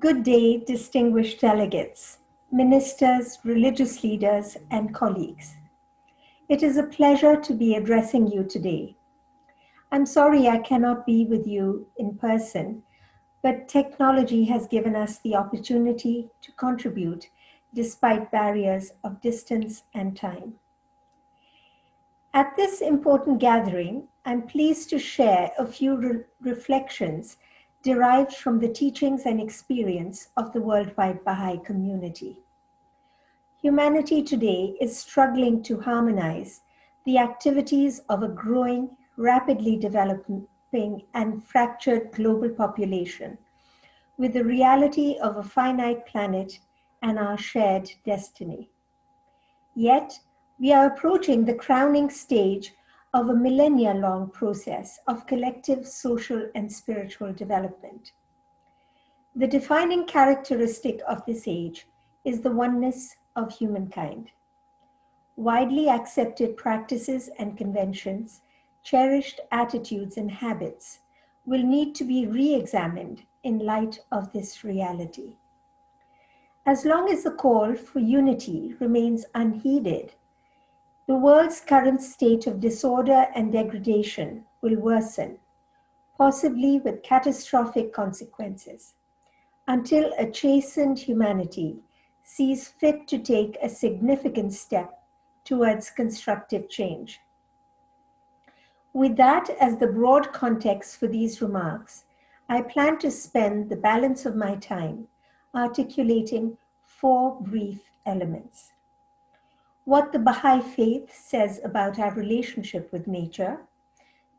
Good day, distinguished delegates, ministers, religious leaders, and colleagues. It is a pleasure to be addressing you today. I'm sorry I cannot be with you in person, but technology has given us the opportunity to contribute despite barriers of distance and time. At this important gathering, I'm pleased to share a few re reflections derived from the teachings and experience of the worldwide Baha'i community. Humanity today is struggling to harmonize the activities of a growing, rapidly developing, and fractured global population with the reality of a finite planet and our shared destiny. Yet, we are approaching the crowning stage of a millennia long process of collective social and spiritual development. The defining characteristic of this age is the oneness of humankind. Widely accepted practices and conventions, cherished attitudes and habits will need to be re-examined in light of this reality. As long as the call for unity remains unheeded, the world's current state of disorder and degradation will worsen, possibly with catastrophic consequences, until a chastened humanity sees fit to take a significant step towards constructive change. With that as the broad context for these remarks, I plan to spend the balance of my time articulating four brief elements what the Baha'i faith says about our relationship with nature,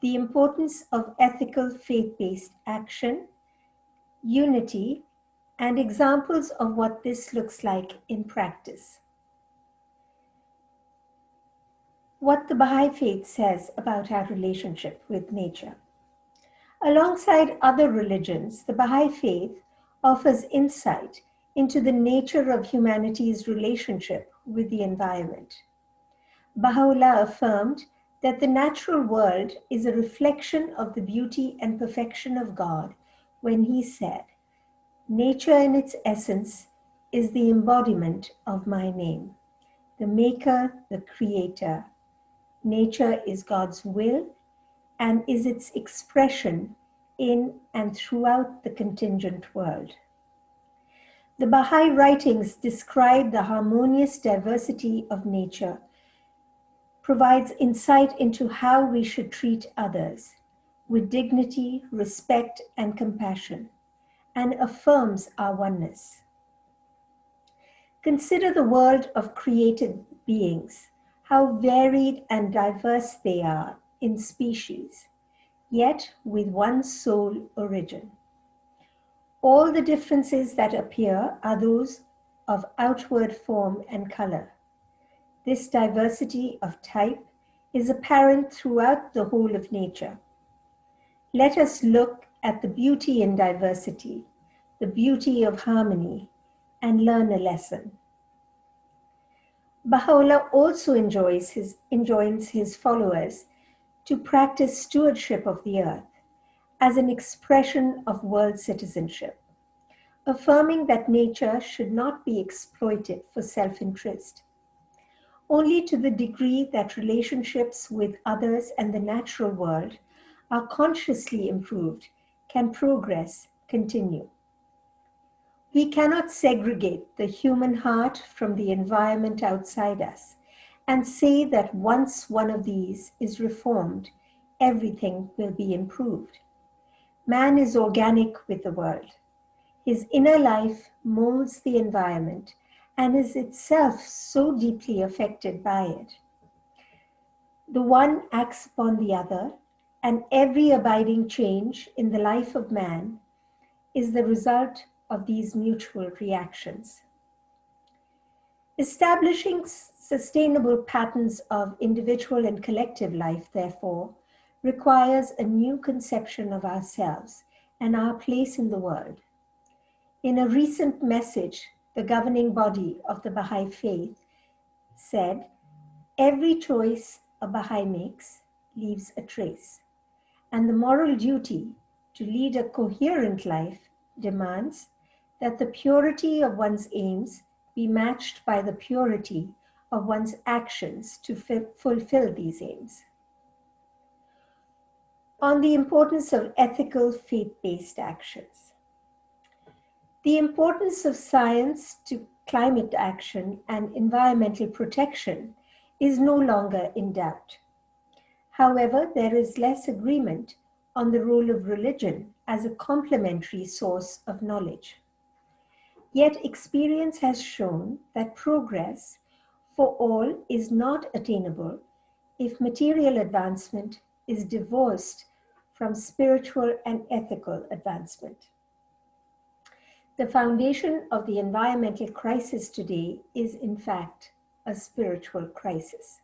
the importance of ethical faith-based action, unity, and examples of what this looks like in practice. What the Baha'i faith says about our relationship with nature. Alongside other religions, the Baha'i faith offers insight into the nature of humanity's relationship with the environment. Baha'u'llah affirmed that the natural world is a reflection of the beauty and perfection of God when he said, Nature in its essence is the embodiment of my name, the maker, the creator. Nature is God's will and is its expression in and throughout the contingent world. The Baha'i writings describe the harmonious diversity of nature, provides insight into how we should treat others with dignity, respect, and compassion, and affirms our oneness. Consider the world of created beings, how varied and diverse they are in species, yet with one sole origin. All the differences that appear are those of outward form and color. This diversity of type is apparent throughout the whole of nature. Let us look at the beauty in diversity, the beauty of harmony, and learn a lesson. Baha'u'llah also enjoys his, enjoins his followers to practice stewardship of the earth as an expression of world citizenship, affirming that nature should not be exploited for self-interest. Only to the degree that relationships with others and the natural world are consciously improved can progress continue. We cannot segregate the human heart from the environment outside us and say that once one of these is reformed, everything will be improved. Man is organic with the world. His inner life molds the environment and is itself so deeply affected by it. The one acts upon the other, and every abiding change in the life of man is the result of these mutual reactions. Establishing sustainable patterns of individual and collective life, therefore, requires a new conception of ourselves and our place in the world. In a recent message, the governing body of the Baha'i faith said, every choice a Baha'i makes leaves a trace, and the moral duty to lead a coherent life demands that the purity of one's aims be matched by the purity of one's actions to fulfill these aims. On the importance of ethical faith-based actions. The importance of science to climate action and environmental protection is no longer in doubt. However, there is less agreement on the role of religion as a complementary source of knowledge. Yet experience has shown that progress for all is not attainable if material advancement is divorced from spiritual and ethical advancement. The foundation of the environmental crisis today is in fact a spiritual crisis.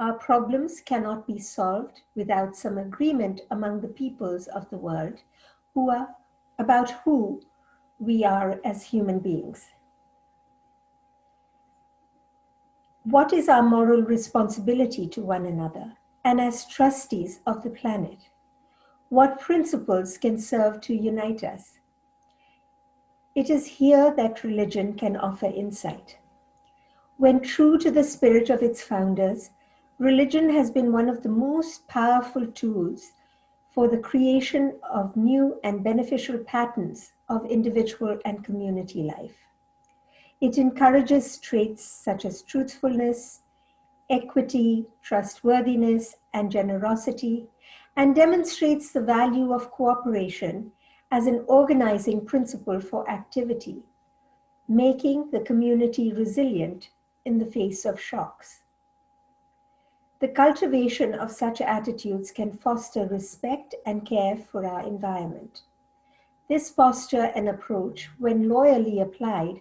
Our problems cannot be solved without some agreement among the peoples of the world who are, about who we are as human beings. What is our moral responsibility to one another and as trustees of the planet? What principles can serve to unite us? It is here that religion can offer insight. When true to the spirit of its founders, religion has been one of the most powerful tools for the creation of new and beneficial patterns of individual and community life. It encourages traits such as truthfulness, equity, trustworthiness, and generosity, and demonstrates the value of cooperation as an organizing principle for activity, making the community resilient in the face of shocks. The cultivation of such attitudes can foster respect and care for our environment. This posture and approach, when loyally applied,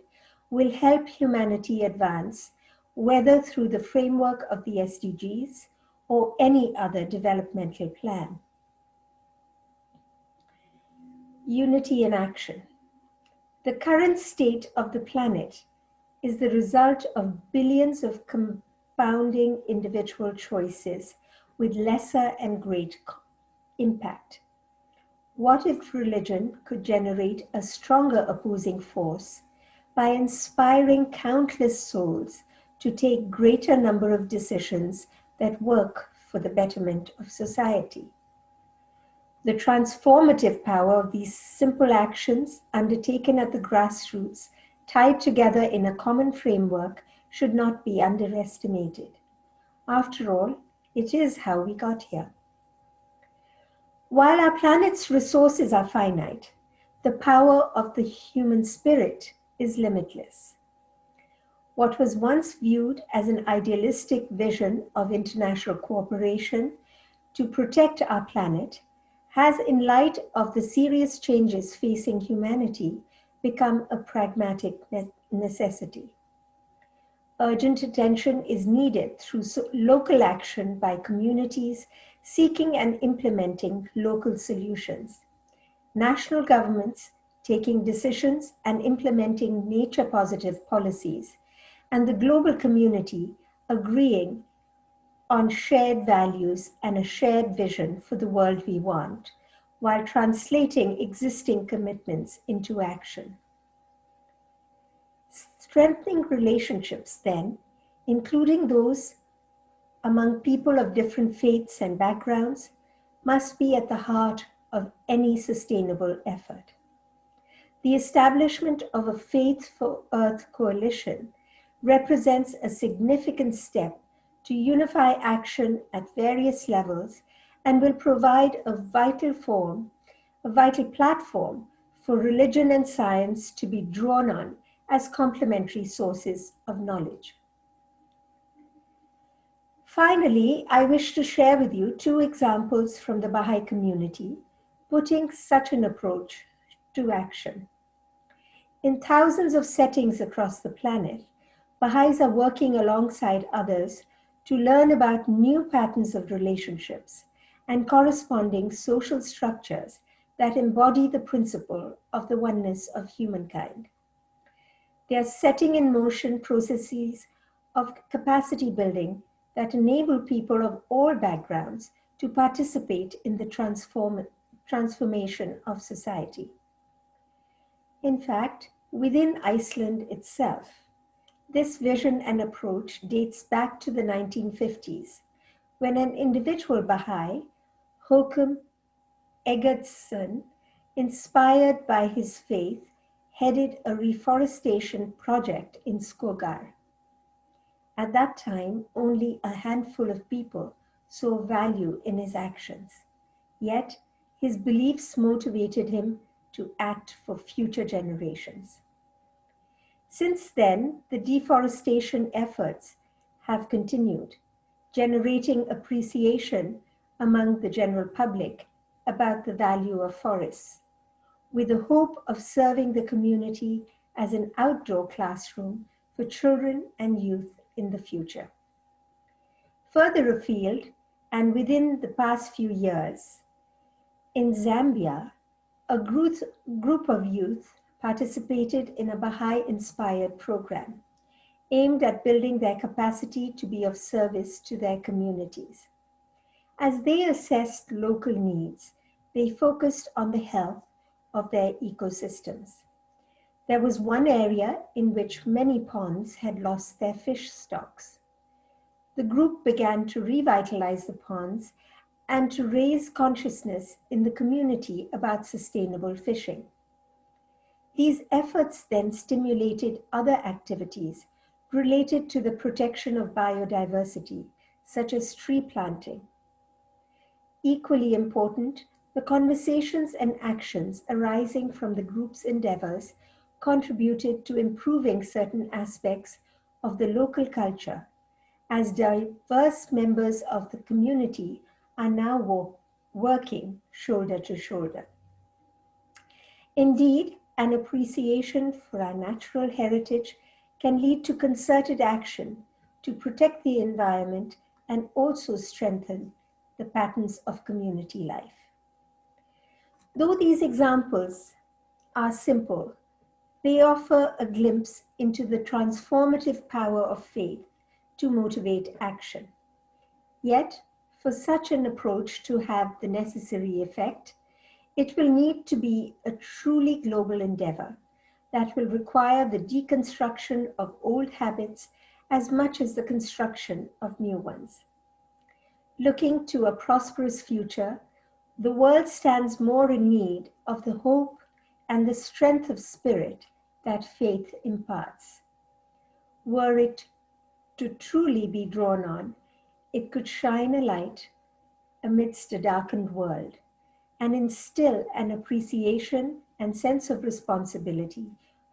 will help humanity advance, whether through the framework of the SDGs or any other developmental plan. Unity in action. The current state of the planet is the result of billions of compounding individual choices with lesser and great impact. What if religion could generate a stronger opposing force by inspiring countless souls to take greater number of decisions that work for the betterment of society? The transformative power of these simple actions undertaken at the grassroots, tied together in a common framework, should not be underestimated. After all, it is how we got here. While our planet's resources are finite, the power of the human spirit is limitless. What was once viewed as an idealistic vision of international cooperation to protect our planet has, in light of the serious changes facing humanity, become a pragmatic necessity urgent attention is needed through local action by communities seeking and implementing local solutions. National governments taking decisions and implementing nature positive policies, and the global community agreeing on shared values and a shared vision for the world we want, while translating existing commitments into action. Strengthening relationships, then, including those among people of different faiths and backgrounds, must be at the heart of any sustainable effort. The establishment of a Faith for Earth coalition represents a significant step to unify action at various levels and will provide a vital form, a vital platform for religion and science to be drawn on as complementary sources of knowledge. Finally, I wish to share with you two examples from the Baha'i community putting such an approach to action. In thousands of settings across the planet, Baha'is are working alongside others to learn about new patterns of relationships and corresponding social structures that embody the principle of the oneness of humankind. They are setting in motion processes of capacity building that enable people of all backgrounds to participate in the transform, transformation of society. In fact, within Iceland itself, this vision and approach dates back to the 1950s, when an individual Baha'i, Håkon Eggertsson, inspired by his faith, headed a reforestation project in Skogar. At that time, only a handful of people saw value in his actions. Yet, his beliefs motivated him to act for future generations. Since then, the deforestation efforts have continued, generating appreciation among the general public about the value of forests, with the hope of serving the community as an outdoor classroom for children and youth in the future. Further afield, and within the past few years, in Zambia, a group, of youth participated in a Baha'i inspired program aimed at building their capacity to be of service to their communities. As they assessed local needs, they focused on the health of their ecosystems. There was one area in which many ponds had lost their fish stocks. The group began to revitalize the ponds and to raise consciousness in the community about sustainable fishing. These efforts then stimulated other activities related to the protection of biodiversity, such as tree planting. Equally important, the conversations and actions arising from the group's endeavors contributed to improving certain aspects of the local culture as diverse members of the community are now working shoulder to shoulder. Indeed, an appreciation for our natural heritage can lead to concerted action to protect the environment and also strengthen the patterns of community life. Though these examples are simple, they offer a glimpse into the transformative power of faith to motivate action. Yet, for such an approach to have the necessary effect, it will need to be a truly global endeavor that will require the deconstruction of old habits as much as the construction of new ones. Looking to a prosperous future, the world stands more in need of the hope and the strength of spirit that faith imparts. Were it to truly be drawn on, it could shine a light amidst a darkened world and instill an appreciation and sense of responsibility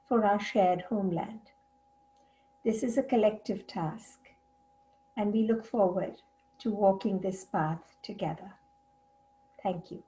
for our shared homeland. This is a collective task, and we look forward to walking this path together. Thank you.